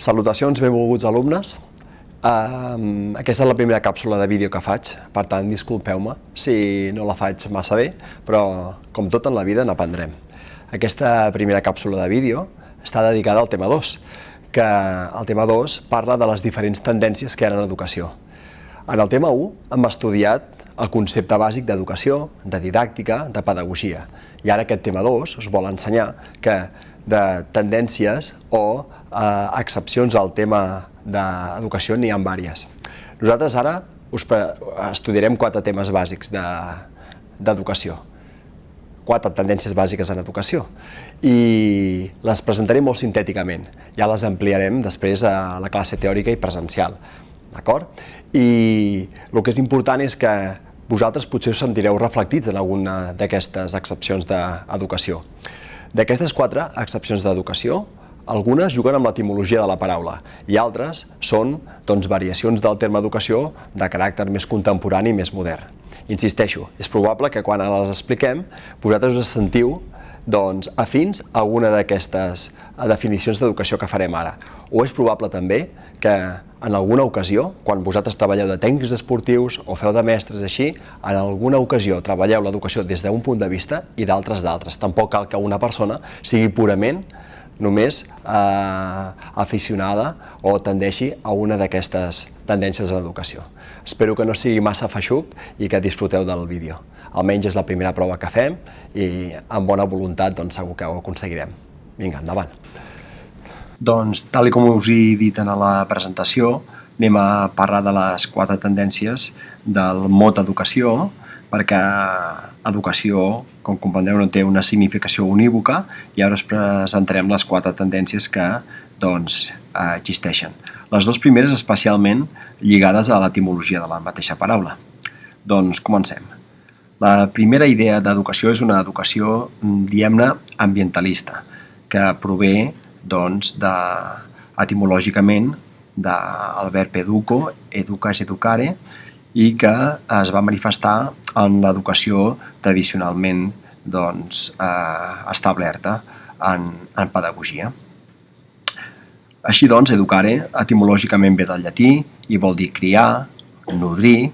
Salutacions, benvolguts alumnes. Aquesta és la primera càpsula de vídeo que faig, per tant, disculpeu-me si no la faig massa bé, però com tot en la vida n'aprendrem. Aquesta primera càpsula de vídeo està dedicada al tema 2, que el tema 2 parla de les diferents tendències que hi ha en educació. En el tema 1 hem estudiat el concepte bàsic d'educació, de didàctica, de pedagogia. I ara aquest tema 2 us vol ensenyar que de tendències o eh, excepcions al tema d'educació n'hi ha diverses. Nosaltres ara us estudiarem quatre temes bàsics d'educació, de, quatre tendències bàsiques en educació i les presentaré molt sintèticament. Ja les ampliarem després a la classe teòrica i presencial. D'acord? I el que és important és que vosaltres potser us sentireu reflectits en alguna d'aquestes excepcions d'educació. D'aquestes quatre excepcions d'educació, algunes juguen amb l'etimologia de la paraula i altres són doncs, variacions del terme educació de caràcter més contemporani i més modern. Insisteixo, és probable que quan les expliquem vosaltres us sentiu doncs, afins a alguna d'aquestes definicions d'educació que farem ara. O és probable també que en alguna ocasió, quan vosaltres treballeu de tècnics esportius o feu de mestres així, en alguna ocasió treballeu l'educació des d'un punt de vista i d'altres d'altres. Tampoc cal que una persona sigui purament només eh, aficionada o tendeixi a una d'aquestes tendències en l'educació. Espero que no sigui massa feixuc i que disfruteu del vídeo. Almenys és la primera prova que fem i amb bona voluntat doncs, segur que ho aconseguirem. Vinga, endavant. Doncs, tal com us he dit en la presentació, anem a parlar de les quatre tendències del mot educació, perquè educació, com comprendreu, no té una significació unívoca i ara us presentarem les quatre tendències que doncs, existeixen. Les dues primeres especialment lligades a l'etimologia de la mateixa paraula. Doncs comencem. La primera idea d'educació és una educació, diguem-ne, ambientalista, que prové doncs, de, etimològicament del verb educo, educa és educare, i que es va manifestar en l'educació tradicionalment doncs, eh, establerta en, en pedagogia. Així doncs, educare etimològicament ve del llatí i vol dir criar, nodrir,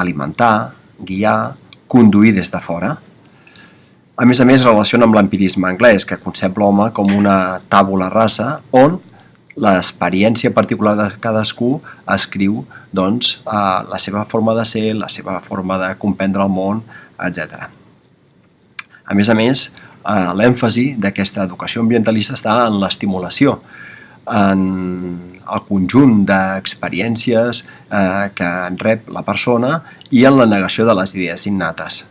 alimentar, guiar, conduir des de fora. A més a més, relaciona amb l'empirisme anglès, que concep l'home com una tàbula rasa on l'experiència particular de cadascú escriu doncs, eh, la seva forma de ser, la seva forma de comprendre el món, etc. A més a més, eh, l'èmfasi d'aquesta educació ambientalista està en l'estimulació, en el conjunt d'experiències eh, que en rep la persona i en la negació de les idees innates.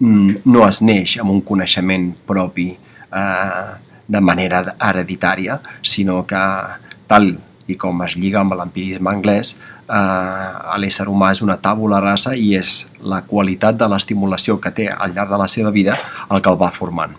Mm, no es neix amb un coneixement propi eh, de manera hereditària, sinó que tal i com es lliga amb l'empirisme anglès, eh, l'ésser humà és una tàbula rasa i és la qualitat de l'estimulació que té al llarg de la seva vida el que el va formant.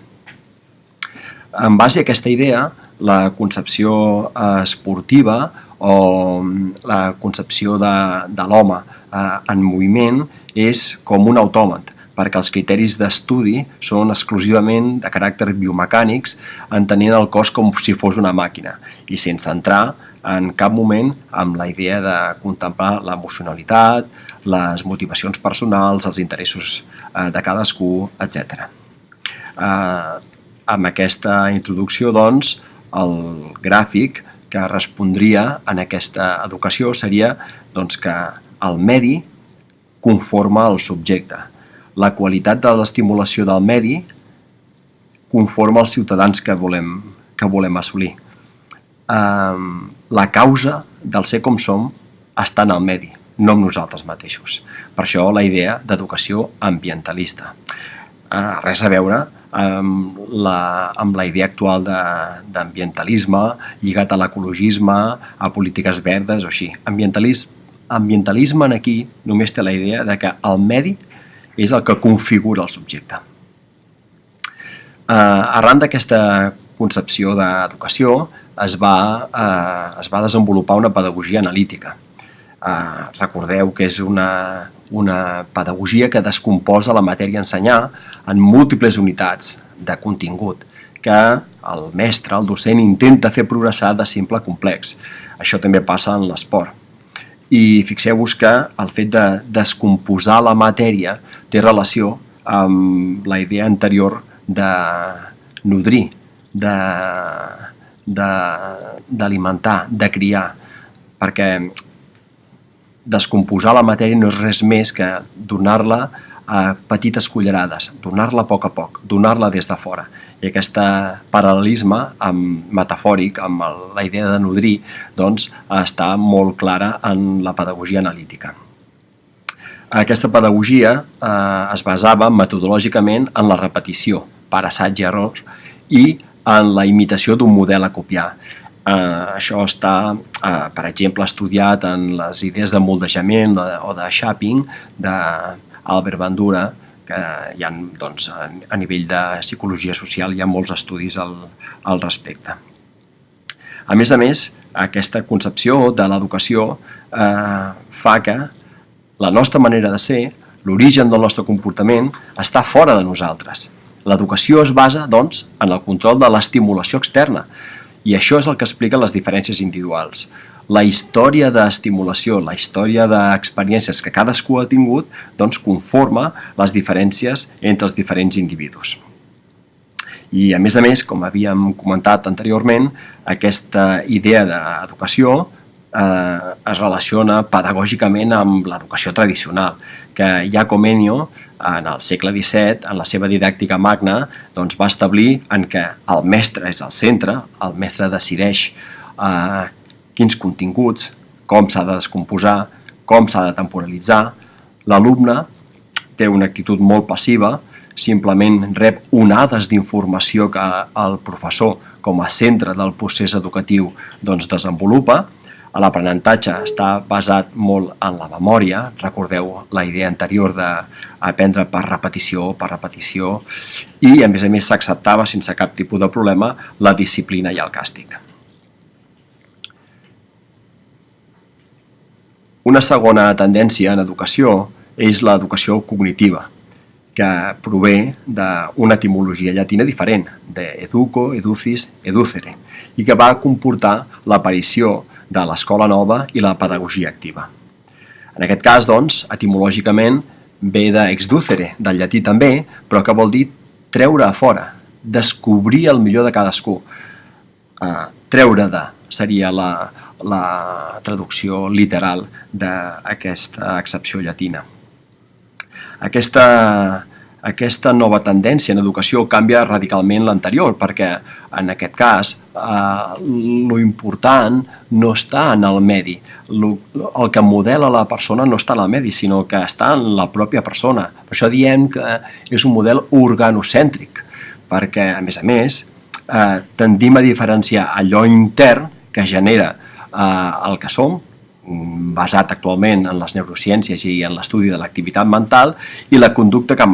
En base a aquesta idea, la concepció eh, esportiva o la concepció de, de l'home eh, en moviment és com un autòmat, perquè els criteris d'estudi són exclusivament de caràcter biomecànics, entenent el cos com si fos una màquina i sense entrar en cap moment amb la idea de contemplar l'emocionalitat, les motivacions personals, els interessos eh, de cadascú, etc. Eh, amb aquesta introducció, doncs, el gràfic que respondria en aquesta educació seria doncs, que el medi conforma el subjecte, la qualitat de l'estimulació del medi conforma els ciutadans que volem, que volem assolir. Um, la causa del ser com som està en el medi, no en nosaltres mateixos. Per això la idea d'educació ambientalista. Uh, res a veure amb la, amb la idea actual d'ambientalisme lligat a l'ecologisme, a polítiques verdes o així. Ambientalisme, ambientalisme en aquí només té la idea de que el medi és el que configura el subjecte. Eh, arran d'aquesta concepció d'educació es, va, eh, es va desenvolupar una pedagogia analítica. Eh, recordeu que és una, una pedagogia que descomposa la matèria a ensenyar en múltiples unitats de contingut que el mestre, el docent, intenta fer progressar de simple a complex. Això també passa en l'esport. I fixeu-vos que el fet de descomposar la matèria té relació amb la idea anterior de nodrir, d'alimentar, de, de, de criar, perquè descomposar la matèria no és res més que donar-la a petites cullerades, donar-la a poc a poc, donar-la des de fora. I aquest paral·lelisme amb, metafòric amb el, la idea de nodrir doncs, està molt clara en la pedagogia analítica. Aquesta pedagogia eh, es basava metodològicament en la repetició, per assaig i error, i en la imitació d'un model a copiar. Eh, això està, eh, per exemple, estudiat en les idees de moldejament o de shaping d'Albert Bandura, que hi ha, doncs, a nivell de psicologia social hi ha molts estudis al, al respecte. A més a més, aquesta concepció de l'educació eh, fa que la nostra manera de ser, l'origen del nostre comportament, està fora de nosaltres. L'educació es basa, doncs, en el control de l'estimulació externa, i això és el que explica les diferències individuals. La història d'estimulació, la història d'experiències que cadascú ha tingut, doncs conforma les diferències entre els diferents individus. I a més a més, com havíem comentat anteriorment, aquesta idea d'educació eh, es relaciona pedagògicament amb l'educació tradicional, que Jacob Enio, en el segle XVII, en la seva didàctica magna, doncs va establir en què el mestre és el centre, el mestre decideix eh, quins continguts, com s'ha de descomposar, com s'ha de temporalitzar, l'alumne té una actitud molt passiva, simplement rep onades d'informació que el professor com a centre del procés educatiu doncs, desenvolupa, L'aprenentatge està basat molt en la memòria, recordeu la idea anterior d'aprendre per repetició, per repetició, i a més a més s'acceptava sense cap tipus de problema la disciplina i el càstig. Una segona tendència en educació és l'educació cognitiva, que prové d'una etimologia llatina diferent, de educo, educis, educere, i que va comportar l'aparició de l'escola nova i la pedagogia activa. En aquest cas, doncs, etimològicament ve d'exducere, del llatí també, però que vol dir treure a fora, descobrir el millor de cadascú. Uh, treure de seria la, la traducció literal d'aquesta accepció llatina. Aquesta aquesta nova tendència en educació canvia radicalment l'anterior, perquè en aquest cas eh, lo important no està en el medi. Lo, el que modela la persona no està en el medi, sinó que està en la pròpia persona. Per això diem que és un model organocèntric, perquè, a més a més, eh, tendim a diferenciar allò intern que genera eh, el que som, Mm, basat actualment en les neurociències i en l'estudi de l'activitat mental i la conducta que,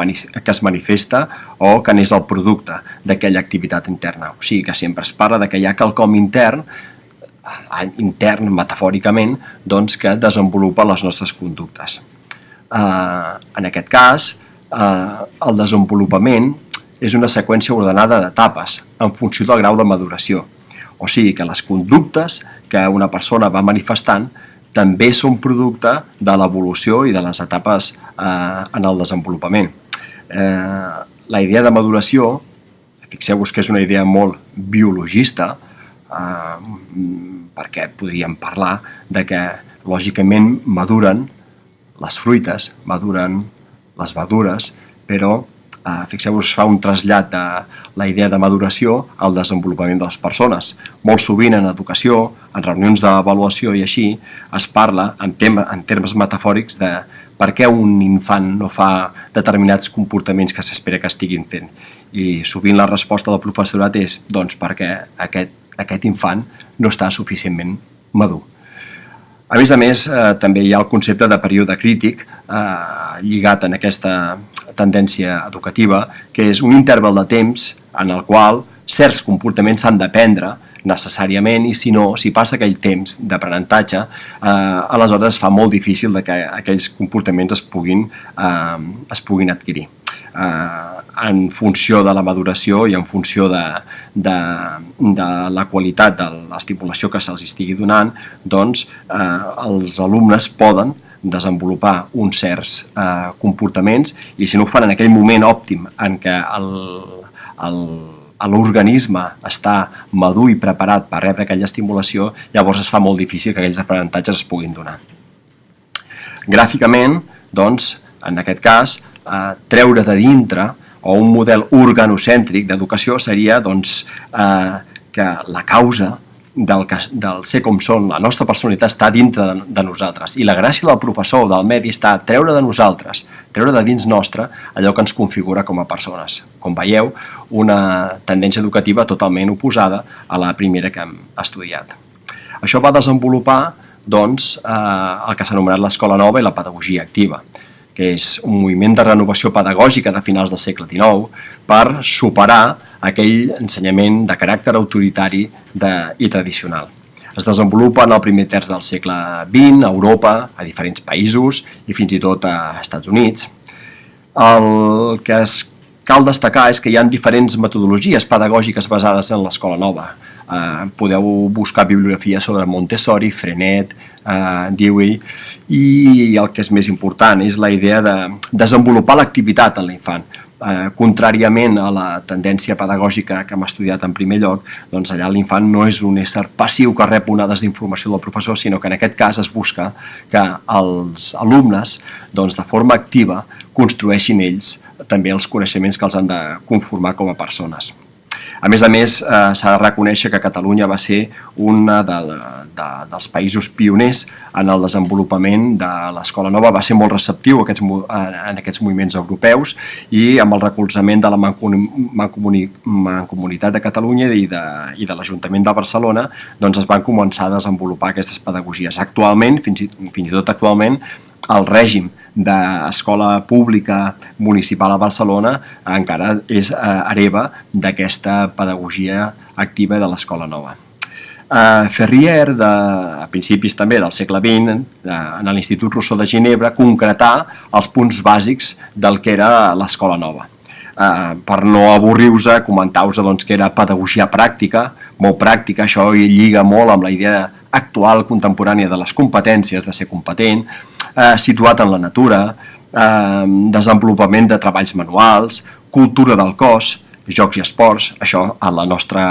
que es manifesta o que n'és el producte d'aquella activitat interna. O sigui que sempre es parla de que hi ha quelcom intern eh, intern metafòricament doncs, que desenvolupa les nostres conductes. Eh, en aquest cas, eh, el desenvolupament és una seqüència ordenada d'etapes en funció del grau de maduració. O sigui que les conductes que una persona va manifestant també són producte de l'evolució i de les etapes eh, en el desenvolupament. Eh, la idea de maduració, fixeu-vos que és una idea molt biologista, eh, perquè podríem parlar de que lògicament maduren les fruites, maduren les verdures, però eh, fixeu-vos, fa un trasllat de la idea de maduració al desenvolupament de les persones. Molt sovint en educació, en reunions d'avaluació i així, es parla en, tem en termes metafòrics de per què un infant no fa determinats comportaments que s'espera que estiguin fent. I sovint la resposta del professorat és doncs perquè aquest, aquest infant no està suficientment madur. A més a més, eh, també hi ha el concepte de període crític eh, lligat en aquesta tendència educativa, que és un interval de temps en el qual certs comportaments s'han d'aprendre necessàriament i si no, si passa aquell temps d'aprenentatge, eh, aleshores es fa molt difícil de que aquells comportaments es puguin, eh, es puguin adquirir. Eh, en funció de la maduració i en funció de, de, de la qualitat de l'estimulació que se'ls estigui donant, doncs eh, els alumnes poden desenvolupar uns certs eh, comportaments i si no ho fan en aquell moment òptim en què l'organisme està madur i preparat per rebre aquella estimulació, llavors es fa molt difícil que aquells aprenentatges es puguin donar. Gràficament, doncs, en aquest cas, eh, treure de dintre o un model organocèntric d'educació seria doncs, eh, que la causa del, que, del ser com són, la nostra personalitat està dintre de, de nosaltres i la gràcia del professor o del medi està treure de nosaltres, treure de dins nostre allò que ens configura com a persones. Com veieu, una tendència educativa totalment oposada a la primera que hem estudiat. Això va desenvolupar doncs, eh, el que s'ha anomenat l'escola nova i la pedagogia activa que és un moviment de renovació pedagògica de finals del segle XIX per superar aquell ensenyament de caràcter autoritari de, i tradicional. Es desenvolupa en el primer terç del segle XX a Europa, a diferents països i fins i tot a Estats Units. El que es cal destacar és que hi ha diferents metodologies pedagògiques basades en l'escola nova. Eh, podeu buscar bibliografia sobre Montessori, Frenet, eh, Dewey, i el que és més important és la idea de desenvolupar l'activitat en l'infant. Eh, contràriament a la tendència pedagògica que hem estudiat en primer lloc, doncs allà l'infant no és un ésser passiu que rep onades d'informació del professor, sinó que en aquest cas es busca que els alumnes, doncs, de forma activa, construeixin ells també els coneixements que els han de conformar com a persones. A més a més, eh, s'ha de reconèixer que Catalunya va ser un de, de, dels països pioners en el desenvolupament de l'escola nova, va ser molt receptiu aquests, en aquests moviments europeus i amb el recolzament de la Mancomunitat Mancomuni, de Catalunya i de, i de l'Ajuntament de Barcelona doncs es van començar a desenvolupar aquestes pedagogies. Actualment, fins i, fins i tot actualment, el règim d'escola pública municipal a Barcelona encara és eh, hereva d'aquesta pedagogia activa de l'escola nova. Uh, Ferrier, de, a principis també del segle XX, en l'Institut Rousseau de Ginebra, concretà els punts bàsics del que era l'escola nova. Uh, per no avorrir-vos, comentar-vos doncs, que era pedagogia pràctica, molt pràctica, això lliga molt amb la idea actual, contemporània de les competències, de ser competent, eh, situat en la natura, eh, desenvolupament de treballs manuals, cultura del cos, jocs i esports, això en, la nostra,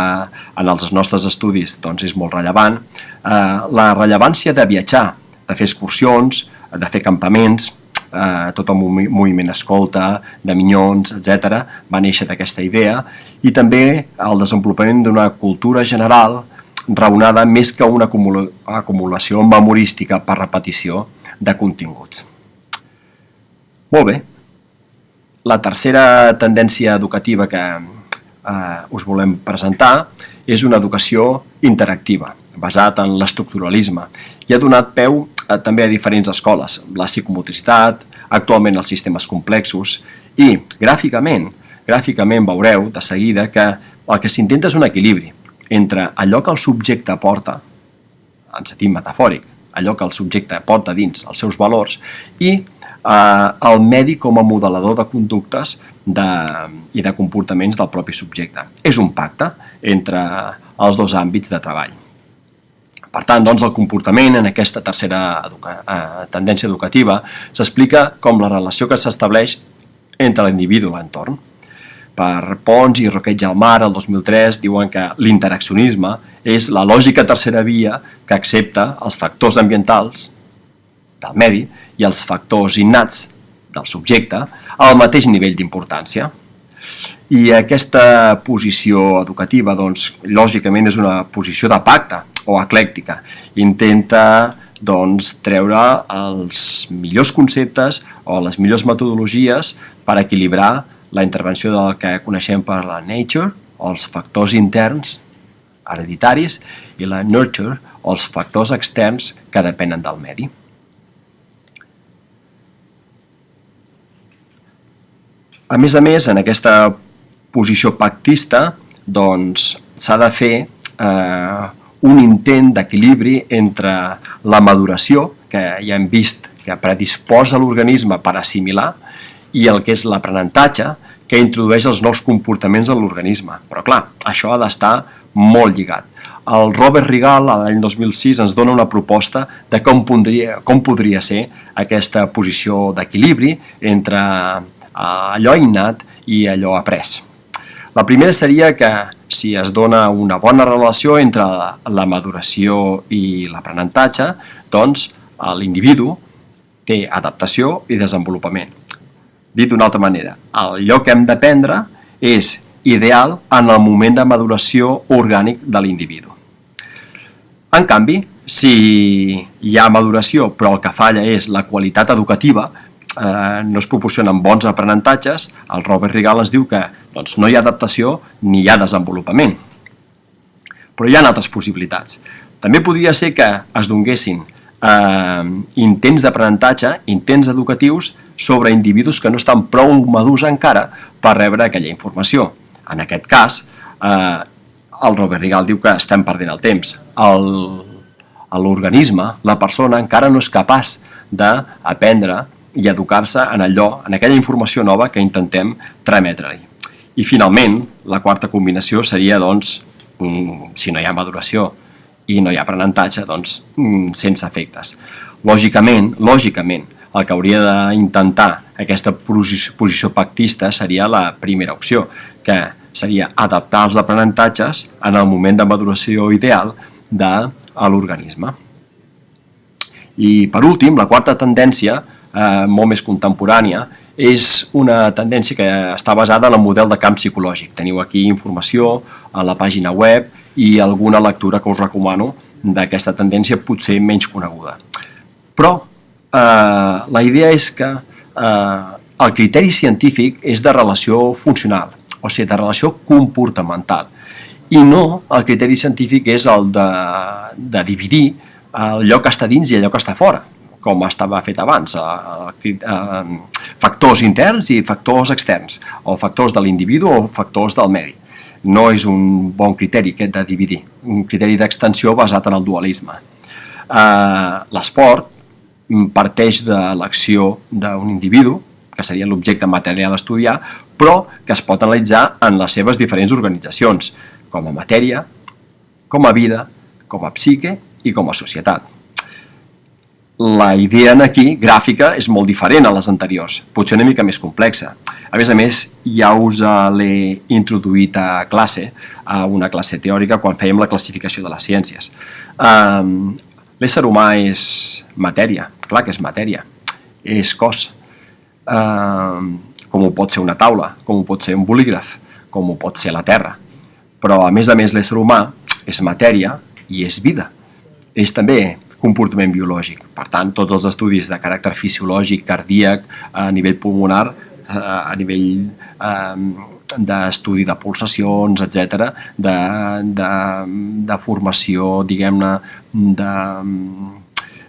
en els nostres estudis doncs, és molt rellevant. Eh, la rellevància de viatjar, de fer excursions, de fer campaments, eh, tot el moviment escolta, de minyons, etc. va néixer d'aquesta idea, i també el desenvolupament d'una cultura general raonada més que una acumulació memorística per repetició de continguts. Molt bé. La tercera tendència educativa que eh, us volem presentar és una educació interactiva, basat en l'estructuralisme, i ha donat peu a, també a diferents escoles, la psicomotricitat, actualment els sistemes complexos, i gràficament, gràficament veureu de seguida que el que s'intenta és un equilibri entre allò que el subjecte aporta, en sentit metafòric, allò que el subjecte porta dins els seus valors i eh, el medi com a modelador de conductes de, i de comportaments del propi subjecte. És un pacte entre els dos àmbits de treball. Per tant, doncs, el comportament en aquesta tercera educa eh, tendència educativa s'explica com la relació que s'estableix entre l'individu i l'entorn per Pons i Roqueig al Mar, el 2003, diuen que l'interaccionisme és la lògica tercera via que accepta els factors ambientals del medi i els factors innats del subjecte al mateix nivell d'importància. I aquesta posició educativa, doncs, lògicament és una posició de pacte o eclèctica. Intenta doncs, treure els millors conceptes o les millors metodologies per equilibrar la intervenció del que coneixem per la nature, els factors interns hereditaris, i la nurture, els factors externs que depenen del medi. A més a més, en aquesta posició pactista, doncs s'ha de fer eh, un intent d'equilibri entre la maduració, que ja hem vist que predisposa l'organisme per assimilar, i el que és l'aprenentatge, que introdueix els nous comportaments en l'organisme. Però clar, això ha d'estar molt lligat. El Robert Rigal, l'any 2006, ens dona una proposta de com podria, com podria ser aquesta posició d'equilibri entre eh, allò innat i allò après. La primera seria que si es dona una bona relació entre la maduració i l'aprenentatge, doncs l'individu té adaptació i desenvolupament. Dit d'una altra manera, allò que hem d'aprendre és ideal en el moment de maduració orgànic de l'individu. En canvi, si hi ha maduració però el que falla és la qualitat educativa, eh, no es proporcionen bons aprenentatges, el Robert Rigal ens diu que doncs, no hi ha adaptació ni hi ha desenvolupament. Però hi ha altres possibilitats. També podria ser que es donguessin eh, intents d'aprenentatge, intents educatius, sobre individus que no estan prou madurs encara per rebre aquella informació. En aquest cas, eh, el Robert Rigal diu que estem perdent el temps. L'organisme, la persona, encara no és capaç d'aprendre i educar-se en allò, en aquella informació nova que intentem trametre-li. I finalment, la quarta combinació seria, doncs, mm, si no hi ha maduració i no hi ha aprenentatge, doncs, mm, sense efectes. Lògicament, lògicament, el que hauria d'intentar aquesta posició pactista seria la primera opció, que seria adaptar els aprenentatges en el moment de maduració ideal de l'organisme. I per últim, la quarta tendència eh, molt més contemporània, és una tendència que està basada en el model de camp psicològic. Teniu aquí informació a la pàgina web i alguna lectura que us recomano d'aquesta tendència potser menys coneguda. Però eh, la idea és que eh, el criteri científic és de relació funcional, o sigui, de relació comportamental, i no el criteri científic és el de, de dividir allò que està dins i allò que està fora com estava fet abans, eh, eh, factors interns i factors externs, o factors de l'individu o factors del medi. No és un bon criteri aquest de dividir, un criteri d'extensió basat en el dualisme. Eh, l'esport parteix de l'acció d'un individu, que seria l'objecte material a estudiar, però que es pot analitzar en les seves diferents organitzacions, com a matèria, com a vida, com a psique i com a societat la idea aquí, gràfica, és molt diferent a les anteriors, potser una mica més complexa. A més a més, ja us l'he introduït a classe, a una classe teòrica, quan fèiem la classificació de les ciències. Um, L'ésser humà és matèria, clar que és matèria, és cos, um, com ho pot ser una taula, com ho pot ser un bolígraf, com ho pot ser la Terra. Però, a més a més, l'ésser humà és matèria i és vida. És també comportament biològic. Per tant, tots els estudis de caràcter fisiològic, cardíac, a nivell pulmonar, a nivell eh, d'estudi de pulsacions, etc, de, de, de formació, diguem-ne, de,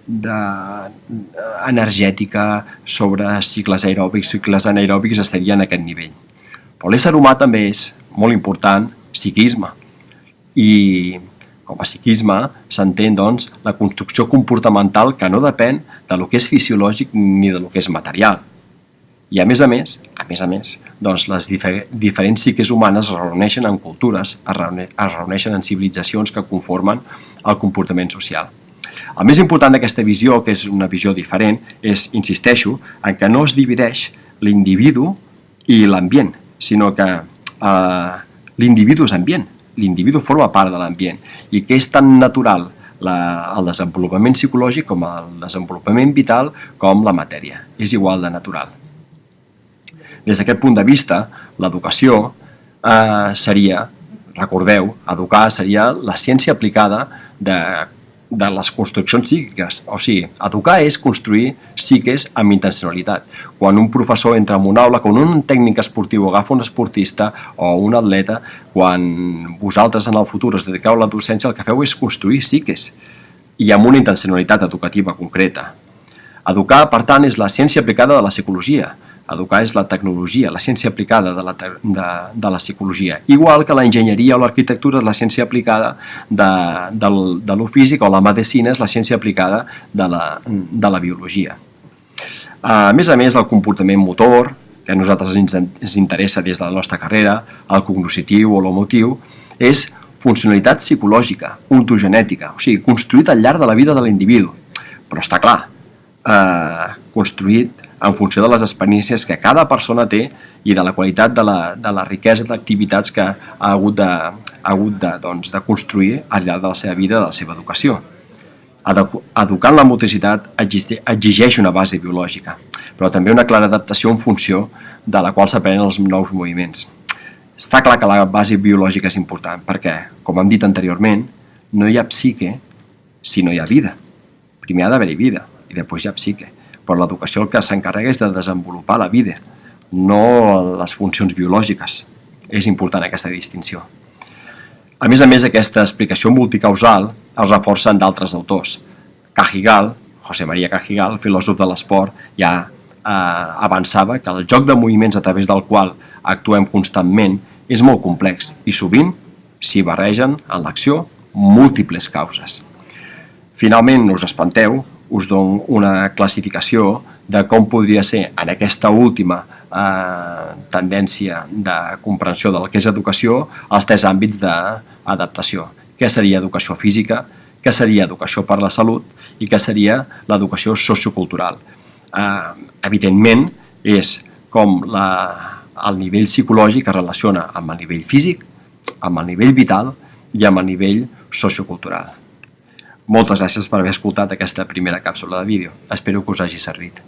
de energètica sobre cicles aeròbics, cicles anaeròbics estaria en aquest nivell. Però l'ésser humà també és molt important psiquisme i com a psiquisme s'entén doncs, la construcció comportamental que no depèn de lo que és fisiològic ni de lo que és material. I a més a més, a més a més, doncs les difer diferents psiques humanes es reuneixen en cultures, es, reune es reuneixen en civilitzacions que conformen el comportament social. El més important d'aquesta visió, que és una visió diferent, és, insisteixo, en que no es divideix l'individu i l'ambient, sinó que eh, l'individu és ambient, l'individu forma part de l'ambient i que és tan natural la, el desenvolupament psicològic com el desenvolupament vital com la matèria. És igual de natural. Des d'aquest punt de vista, l'educació eh, seria, recordeu, educar seria la ciència aplicada de de les construccions psíquiques. O sigui, educar és construir psiques amb intencionalitat. Quan un professor entra en un aula, quan un tècnic esportiu agafa un esportista o un atleta, quan vosaltres en el futur us dediqueu a la docència, el que feu és construir psiques i amb una intencionalitat educativa concreta. Educar, per tant, és la ciència aplicada de la psicologia, Educar és la tecnologia, la ciència aplicada de la, de, de la psicologia. Igual que la enginyeria o l'arquitectura és la ciència aplicada de, de, de lo físic o la medicina és la ciència aplicada de la, de la biologia. A més a més, el comportament motor, que a nosaltres ens, ens interessa des de la nostra carrera, el cognoscitiu o l'emotiu, és funcionalitat psicològica, ontogenètica, o sigui, construït al llarg de la vida de l'individu. Però està clar, eh, construït en funció de les experiències que cada persona té i de la qualitat de la, de la riquesa d'activitats que ha hagut, de, ha hagut de, doncs, de construir al llarg de la seva vida, de la seva educació. Educar en la motricitat exigeix una base biològica, però també una clara adaptació en funció de la qual s'aprenen els nous moviments. Està clar que la base biològica és important, perquè, com hem dit anteriorment, no hi ha psique si no hi ha vida. Primer ha d'haver-hi vida, i després hi ha psique però l'educació el que s'encarrega és de desenvolupar la vida, no les funcions biològiques. És important aquesta distinció. A més a més, aquesta explicació multicausal es reforça en d'altres autors. Cajigal, José María Cajigal, filòsof de l'esport, ja eh, avançava que el joc de moviments a través del qual actuem constantment és molt complex i sovint s'hi barregen en l'acció múltiples causes. Finalment, no us espanteu, us dono una classificació de com podria ser en aquesta última eh, tendència de comprensió del que és educació els tres àmbits d'adaptació. Què seria educació física, què seria educació per la salut i què seria l'educació sociocultural. Eh, evidentment, és com la, el nivell psicològic es relaciona amb el nivell físic, amb el nivell vital i amb el nivell sociocultural. Moltes gràcies per haver escoltat aquesta primera càpsula de vídeo. Espero que us hagi servit.